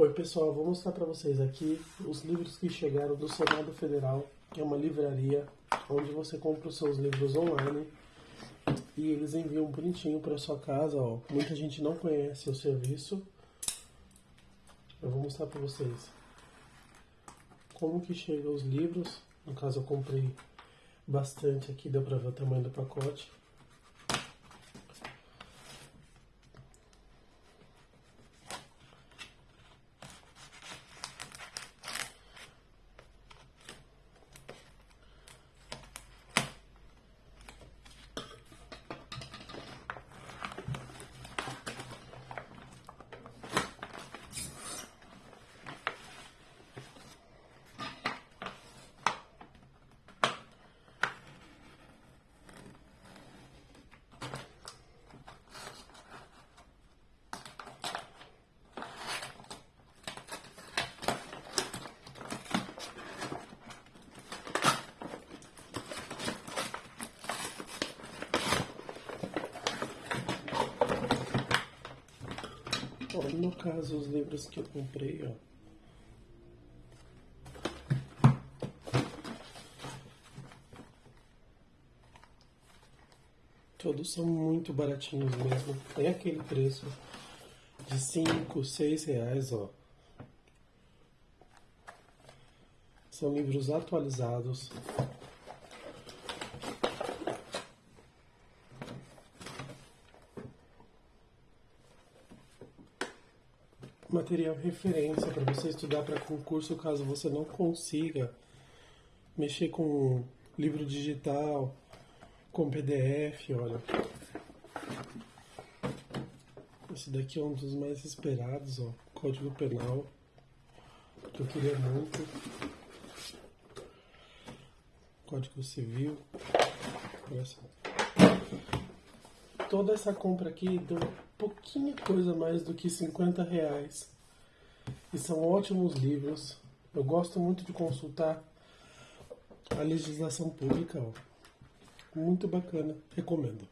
Oi pessoal, vou mostrar para vocês aqui os livros que chegaram do Senado Federal, que é uma livraria onde você compra os seus livros online e eles enviam bonitinho para sua casa. Ó. Muita gente não conhece o serviço. Eu vou mostrar para vocês como que chegam os livros. No caso eu comprei bastante aqui, deu para ver o tamanho do pacote. No caso, os livros que eu comprei, ó. Todos são muito baratinhos mesmo. Tem aquele preço de 5, 6 reais, ó. São livros atualizados. Material referência para você estudar para concurso caso você não consiga mexer com livro digital, com PDF, olha. Esse daqui é um dos mais esperados, ó, Código Penal, que eu queria muito. Código Civil. Olha. Toda essa compra aqui deu pouquinha coisa mais do que 50 reais. E são ótimos livros. Eu gosto muito de consultar a legislação pública. Ó. Muito bacana. Recomendo.